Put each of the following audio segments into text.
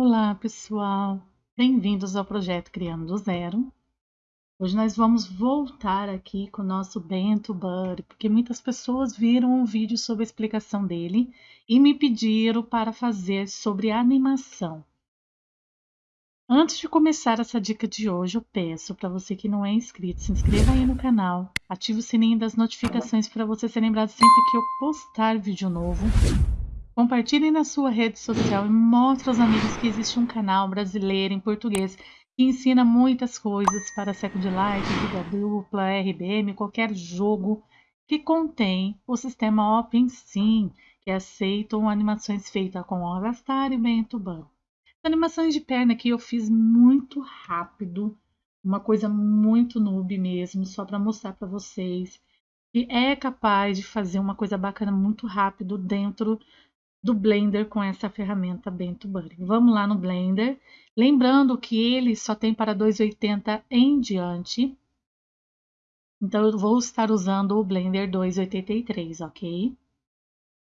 Olá, pessoal! Bem-vindos ao projeto Criando do Zero. Hoje nós vamos voltar aqui com o nosso Bento Buddy, porque muitas pessoas viram um vídeo sobre a explicação dele e me pediram para fazer sobre animação. Antes de começar essa dica de hoje, eu peço para você que não é inscrito, se inscreva aí no canal, ative o sininho das notificações para você ser lembrado sempre que eu postar vídeo novo Compartilhe na sua rede social e mostre aos amigos que existe um canal brasileiro em português que ensina muitas coisas para Second Life, Vida Dupla, RDM, qualquer jogo que contém o sistema OpenSim, que aceitam animações feitas com Avastar e Ban. Animações de perna que eu fiz muito rápido, uma coisa muito noob mesmo, só para mostrar para vocês que é capaz de fazer uma coisa bacana muito rápido dentro do Blender com essa ferramenta Bento Buddy. Vamos lá no Blender. Lembrando que ele só tem para 280 em diante. Então, eu vou estar usando o Blender 283, ok?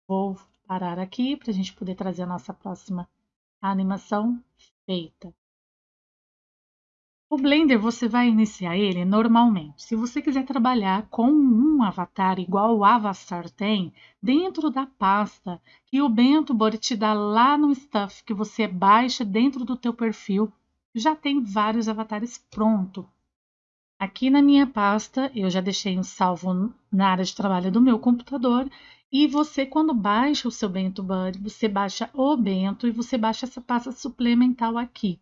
Vou parar aqui para a gente poder trazer a nossa próxima animação feita. O Blender você vai iniciar ele normalmente. Se você quiser trabalhar com um avatar igual o Avastar tem, dentro da pasta que o Bento Body te dá lá no Stuff, que você baixa dentro do teu perfil, já tem vários avatares pronto. Aqui na minha pasta, eu já deixei um salvo na área de trabalho do meu computador, e você, quando baixa o seu Bento Buddy, você baixa o Bento e você baixa essa pasta suplementar aqui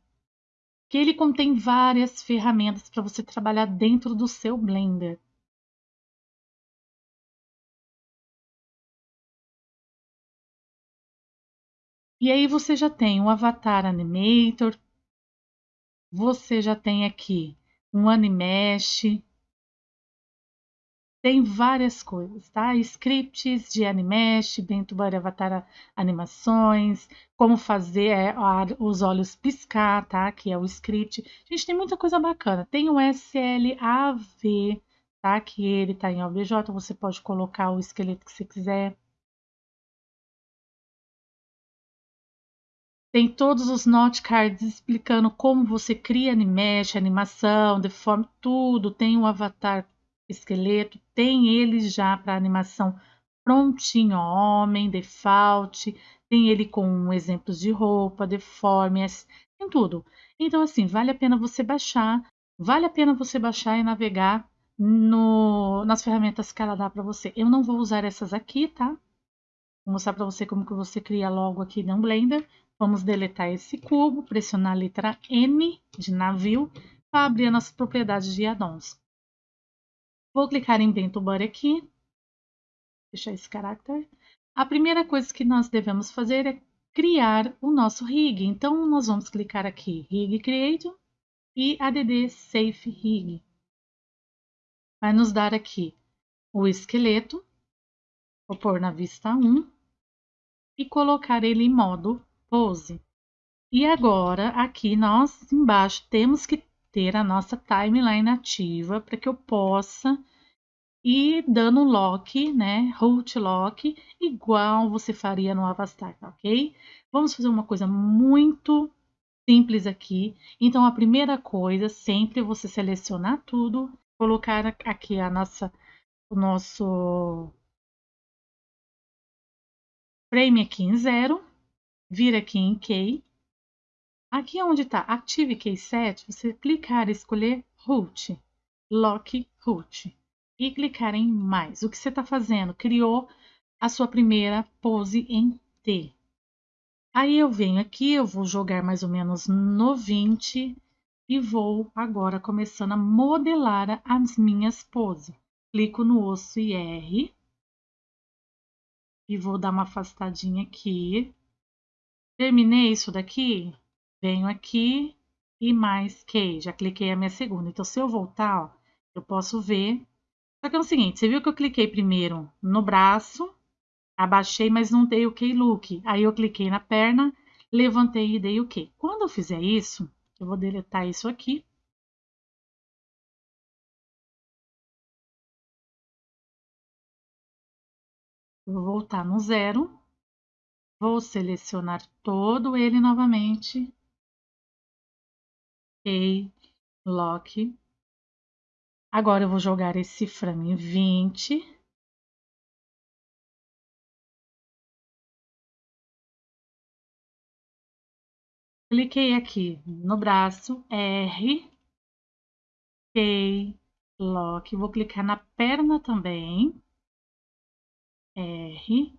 que ele contém várias ferramentas para você trabalhar dentro do seu Blender. E aí você já tem o Avatar Animator, você já tem aqui um Animesh, tem várias coisas, tá? Scripts de Animesh, Bento Avatar Animações, como fazer é, os olhos piscar, tá? Que é o script. Gente, tem muita coisa bacana. Tem o SLAV, tá? Que ele tá em OBJ, você pode colocar o esqueleto que você quiser. Tem todos os note cards explicando como você cria Animesh, animação, deforme, tudo. Tem o avatar esqueleto, tem ele já para animação prontinho, homem, default, tem ele com exemplos de roupa, deformes, tem tudo. Então, assim, vale a pena você baixar, vale a pena você baixar e navegar no, nas ferramentas que ela dá para você. Eu não vou usar essas aqui, tá? Vou mostrar para você como que você cria logo aqui no Blender. Vamos deletar esse cubo, pressionar a letra N de navio para abrir as nossas propriedades de addons. Vou clicar em Bento Body aqui. Deixar esse caráter. A primeira coisa que nós devemos fazer é criar o nosso rig. Então, nós vamos clicar aqui, Rig Create e add Safe Rig. Vai nos dar aqui o esqueleto. Vou pôr na vista 1 e colocar ele em modo pose. E agora, aqui nós embaixo temos que ter a nossa timeline ativa para que eu possa ir dando lock, né, root lock, igual você faria no Avastar, ok? Vamos fazer uma coisa muito simples aqui. Então, a primeira coisa, sempre você selecionar tudo, colocar aqui a nossa, o nosso frame aqui em zero, vir aqui em key, Aqui onde está Active Key Set, você clicar e escolher Root, Lock Root e clicar em Mais. O que você está fazendo? Criou a sua primeira pose em T. Aí eu venho aqui, eu vou jogar mais ou menos no 20 e vou agora começando a modelar as minhas poses. Clico no osso IR e vou dar uma afastadinha aqui. Terminei isso daqui, venho aqui e mais que, já cliquei a minha segunda. Então, se eu voltar, ó, eu posso ver. Só que é o seguinte, você viu que eu cliquei primeiro no braço, abaixei, mas não dei o key look. Aí eu cliquei na perna, levantei e dei o key. Quando eu fizer isso, eu vou deletar isso aqui. vou voltar no zero. Vou selecionar todo ele novamente. Ok, lock. Agora eu vou jogar esse frame em 20. Cliquei aqui no braço, R, ok, lock. Vou clicar na perna também, R,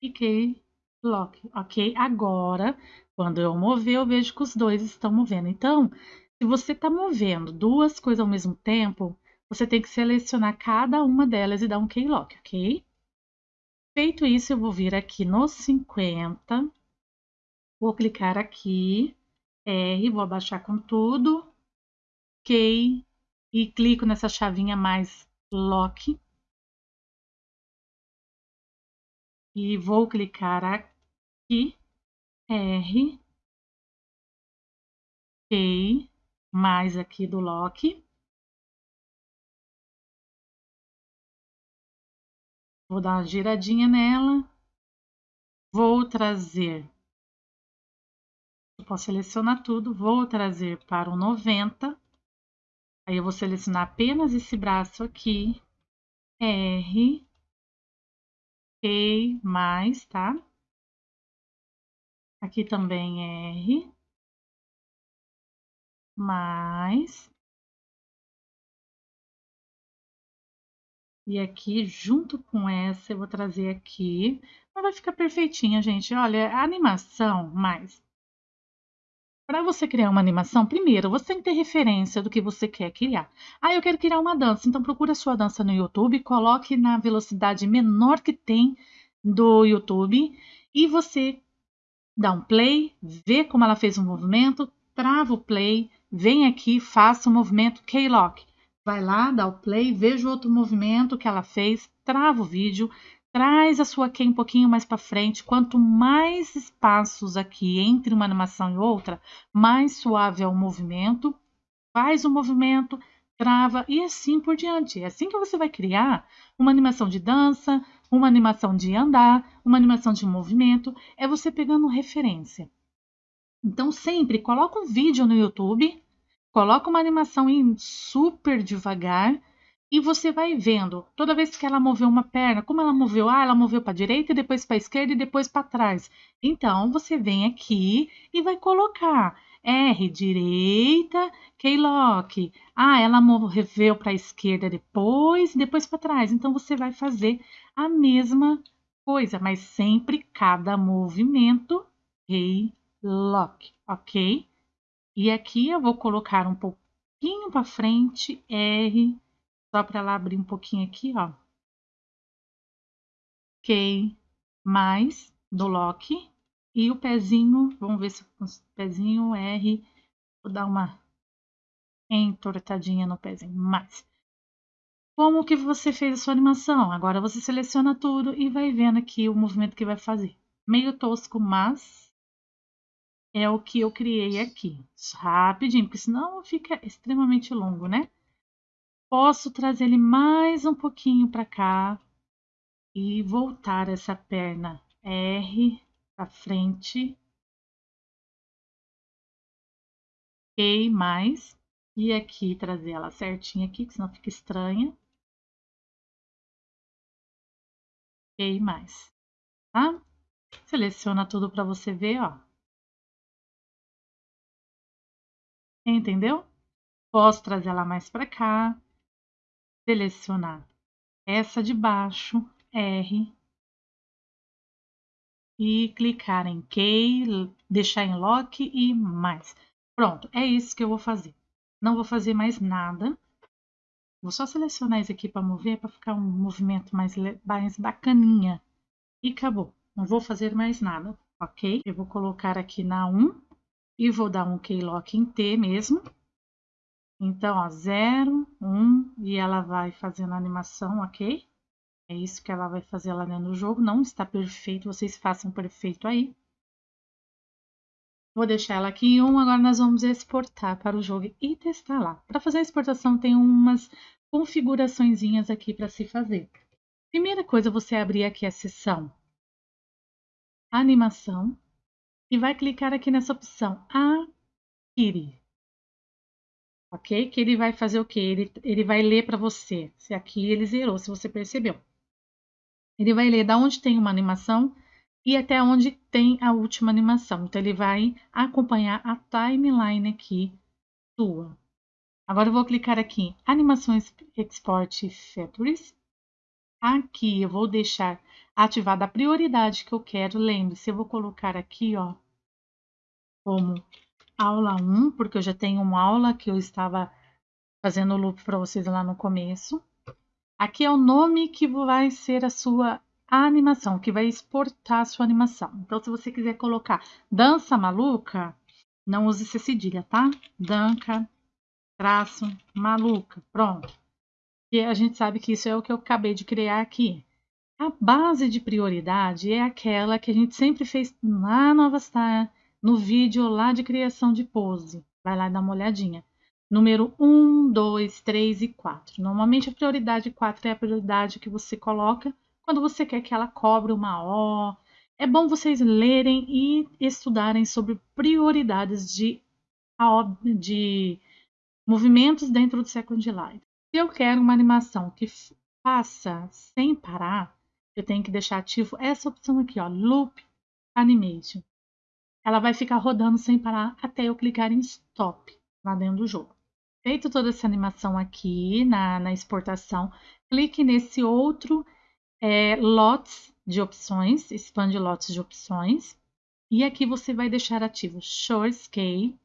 cliquei, lock, ok. Agora, quando eu mover, eu vejo que os dois estão movendo. Então, se você está movendo duas coisas ao mesmo tempo, você tem que selecionar cada uma delas e dar um keylock, ok? Feito isso, eu vou vir aqui no 50, vou clicar aqui, R, vou abaixar com tudo, Key, e clico nessa chavinha mais Lock. E vou clicar aqui, R, Key, mais aqui do Lock. Vou dar uma giradinha nela. Vou trazer. Eu posso selecionar tudo. Vou trazer para o 90. Aí eu vou selecionar apenas esse braço aqui. R. E mais, tá? Aqui também R. Mais. E aqui, junto com essa, eu vou trazer aqui. Vai ficar perfeitinha, gente. Olha, a animação, mais. Para você criar uma animação, primeiro, você tem que ter referência do que você quer criar. Ah, eu quero criar uma dança. Então, procura a sua dança no YouTube, coloque na velocidade menor que tem do YouTube e você dá um play, vê como ela fez o um movimento, trava o play, vem aqui, faça o movimento K-Lock vai lá, dá o play, veja o outro movimento que ela fez, trava o vídeo, traz a sua key um pouquinho mais para frente. Quanto mais espaços aqui entre uma animação e outra, mais suave é o movimento. Faz o movimento, trava e assim por diante. É assim que você vai criar uma animação de dança, uma animação de andar, uma animação de movimento. É você pegando referência. Então, sempre coloca um vídeo no YouTube Coloca uma animação em super devagar e você vai vendo. Toda vez que ela moveu uma perna, como ela moveu? Ah, ela moveu para a direita, depois para a esquerda e depois para trás. Então, você vem aqui e vai colocar R, direita, Keylock. Ah, ela moveu para a esquerda depois depois para trás. Então, você vai fazer a mesma coisa, mas sempre cada movimento Keylock, ok? E aqui eu vou colocar um pouquinho para frente, R, só para ela abrir um pouquinho aqui, ó. Ok, mais do lock. E o pezinho, vamos ver se o pezinho R, vou dar uma entortadinha no pezinho, mais. Como que você fez a sua animação? Agora você seleciona tudo e vai vendo aqui o movimento que vai fazer. Meio tosco, mas é o que eu criei aqui. Rapidinho, porque senão fica extremamente longo, né? Posso trazer ele mais um pouquinho para cá e voltar essa perna R para frente. Ok, mais. E aqui trazer ela certinha aqui, que senão fica estranha. Ok, mais. Tá? Seleciona tudo para você ver, ó. Entendeu? Posso trazer ela mais para cá, selecionar essa de baixo, R, e clicar em Key, deixar em Lock e mais. Pronto, é isso que eu vou fazer. Não vou fazer mais nada. Vou só selecionar isso aqui para mover, para ficar um movimento mais, mais bacaninha. E acabou. Não vou fazer mais nada, ok? Eu vou colocar aqui na 1 e vou dar um keylock em T mesmo. Então, ó, 0, 1 e ela vai fazendo a animação, ok? É isso que ela vai fazer lá dentro do jogo. Não está perfeito, vocês façam perfeito aí. Vou deixar ela aqui em 1, agora nós vamos exportar para o jogo e testar lá. Para fazer a exportação tem umas configurações aqui para se fazer. Primeira coisa, você abrir aqui a seção Animação e vai clicar aqui nessa opção Akiri. Ok? Que ele vai fazer o quê? Ele, ele vai ler para você. Se aqui ele zerou, se você percebeu. Ele vai ler da onde tem uma animação e até onde tem a última animação. Então, ele vai acompanhar a timeline aqui sua. Agora, eu vou clicar aqui Animações Export Factories. Aqui eu vou deixar ativada a prioridade que eu quero. Lembre-se, eu vou colocar aqui, ó, como aula 1, porque eu já tenho uma aula que eu estava fazendo o loop para vocês lá no começo. Aqui é o nome que vai ser a sua animação, que vai exportar a sua animação. Então, se você quiser colocar dança maluca, não use esse cedilha, tá? Danca, traço, maluca. Pronto. E a gente sabe que isso é o que eu acabei de criar aqui. A base de prioridade é aquela que a gente sempre fez lá no Avastar, no vídeo lá de criação de pose. Vai lá dar uma olhadinha. Número 1, 2, 3 e 4. Normalmente a prioridade 4 é a prioridade que você coloca quando você quer que ela cobre uma O. É bom vocês lerem e estudarem sobre prioridades de, de movimentos dentro do Second Life. Se eu quero uma animação que faça sem parar, eu tenho que deixar ativo essa opção aqui, ó, Loop Animation ela vai ficar rodando sem parar até eu clicar em Stop lá dentro do jogo. Feito toda essa animação aqui na, na exportação, clique nesse outro é, lots de opções, expande lotes de opções, e aqui você vai deixar ativo Short Scale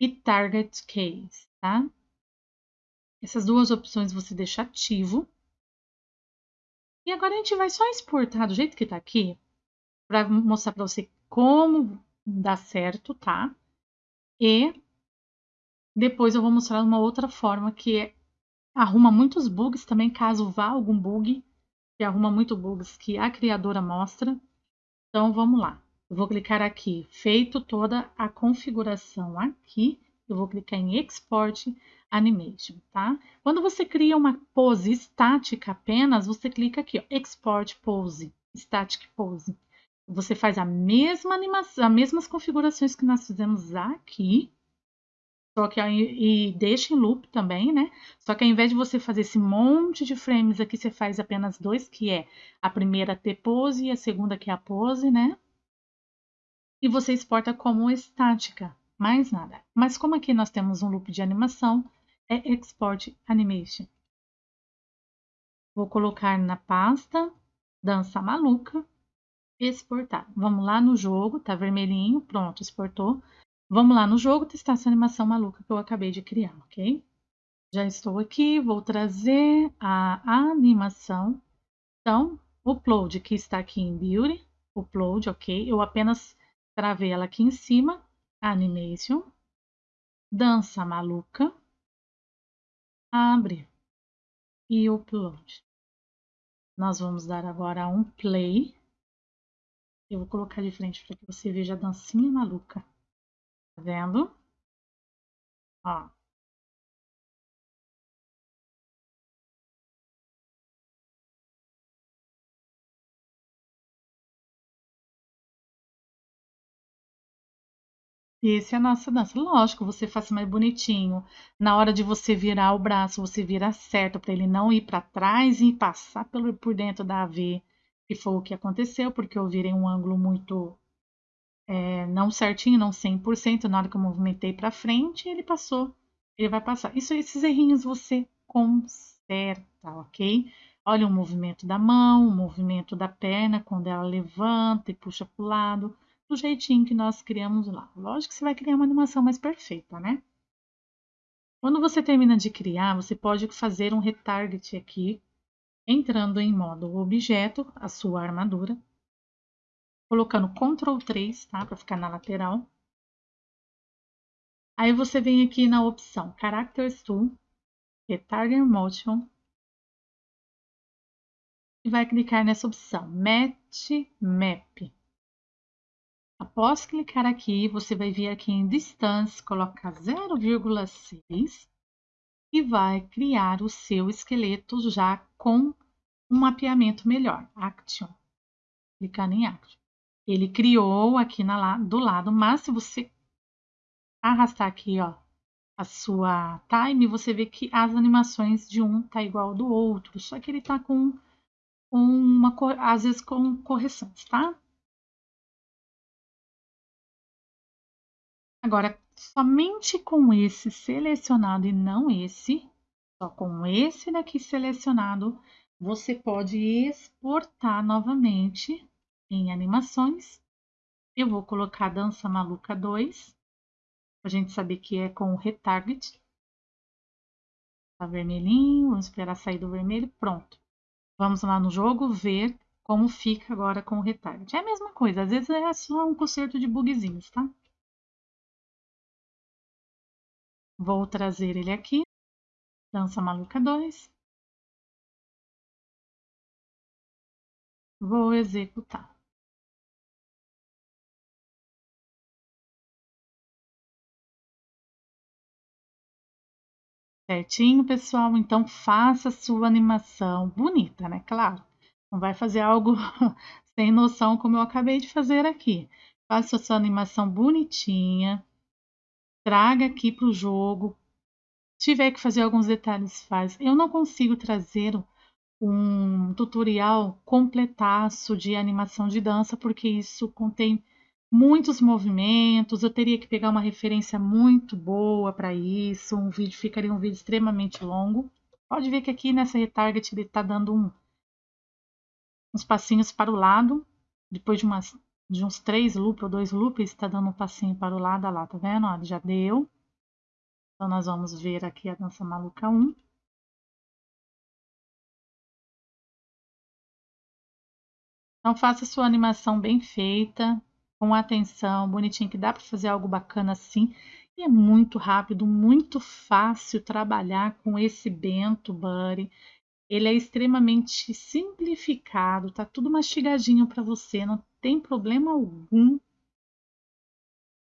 e Target Case, tá? Essas duas opções você deixa ativo. E agora a gente vai só exportar do jeito que está aqui, para mostrar para você como dá certo, tá? E depois eu vou mostrar uma outra forma que é, arruma muitos bugs também, caso vá algum bug, que arruma muito bugs que a criadora mostra. Então vamos lá. Eu vou clicar aqui, feito toda a configuração aqui, eu vou clicar em Export Animation, tá? Quando você cria uma pose estática apenas, você clica aqui, ó, Export Pose, Static Pose. Você faz a mesma animação, as mesmas configurações que nós fizemos aqui, só que e deixa em loop também, né? Só que ao invés de você fazer esse monte de frames aqui, você faz apenas dois, que é a primeira T-pose e a segunda que é a pose, né? E você exporta como estática, mais nada. Mas como aqui nós temos um loop de animação, é Export Animation. Vou colocar na pasta Dança Maluca exportar. Vamos lá no jogo, tá vermelhinho, pronto, exportou. Vamos lá no jogo testar essa animação maluca que eu acabei de criar, ok? Já estou aqui, vou trazer a animação. Então, upload que está aqui em Beauty, upload, ok? Eu apenas travei ela aqui em cima, animation, dança maluca, abre e upload. Nós vamos dar agora um play. Eu vou colocar de frente para que você veja a dancinha maluca. Vendo? Ó. Esse é a nossa dança. Lógico, você faz mais bonitinho. Na hora de você virar o braço, você vira certo para ele não ir para trás e passar pelo, por dentro da AV que foi o que aconteceu, porque eu virei um ângulo muito é, não certinho, não 100%, na hora que eu movimentei para frente, ele passou, ele vai passar. Isso, esses errinhos você conserta, ok? Olha o movimento da mão, o movimento da perna, quando ela levanta e puxa para o lado, do jeitinho que nós criamos lá. Lógico que você vai criar uma animação mais perfeita, né? Quando você termina de criar, você pode fazer um retarget aqui entrando em modo objeto, a sua armadura, colocando Ctrl 3, tá? Para ficar na lateral. Aí você vem aqui na opção Characters Tool, Retarget Motion, e vai clicar nessa opção Match Map. Após clicar aqui, você vai vir aqui em Distance, colocar 0,6 e vai criar o seu esqueleto já com um mapeamento melhor. Action. Clicar em Action. Ele criou aqui na, do lado, mas se você arrastar aqui, ó, a sua time, você vê que as animações de um tá igual ao do outro, só que ele tá com uma, às vezes com correções, tá? Agora, somente com esse selecionado e não esse, só com esse daqui selecionado, você pode exportar novamente em animações. Eu vou colocar Dança Maluca 2, a gente saber que é com o retarget. Tá vermelhinho, vamos esperar sair do vermelho, pronto. Vamos lá no jogo ver como fica agora com o retarget. É a mesma coisa, às vezes é só um conserto de bugzinhos, tá? Vou trazer ele aqui. Dança Maluca 2. Vou executar. Certinho, pessoal? Então faça sua animação bonita, né? Claro. Não vai fazer algo sem noção como eu acabei de fazer aqui. Faça sua animação bonitinha. Traga aqui para o jogo. Se tiver que fazer alguns detalhes, faz. Eu não consigo trazer um tutorial completaço de animação de dança, porque isso contém muitos movimentos, eu teria que pegar uma referência muito boa para isso, um vídeo ficaria um vídeo extremamente longo. Pode ver que aqui nessa retarget ele está dando um, uns passinhos para o lado, depois de, umas, de uns três loops ou dois loops, está dando um passinho para o lado, lá, tá vendo? Ó, já deu. Então, nós vamos ver aqui a dança maluca 1. Então, faça sua animação bem feita, com atenção, bonitinho, que dá para fazer algo bacana assim. E é muito rápido, muito fácil trabalhar com esse Bento Buddy. Ele é extremamente simplificado, tá tudo mastigadinho para você, não tem problema algum.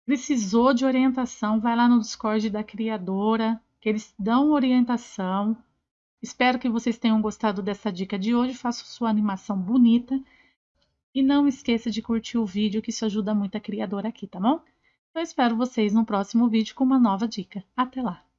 Precisou de orientação, vai lá no Discord da criadora, que eles dão orientação. Espero que vocês tenham gostado dessa dica de hoje. Faça sua animação bonita e não esqueça de curtir o vídeo, que isso ajuda muito a criadora aqui, tá bom? Eu espero vocês no próximo vídeo com uma nova dica. Até lá!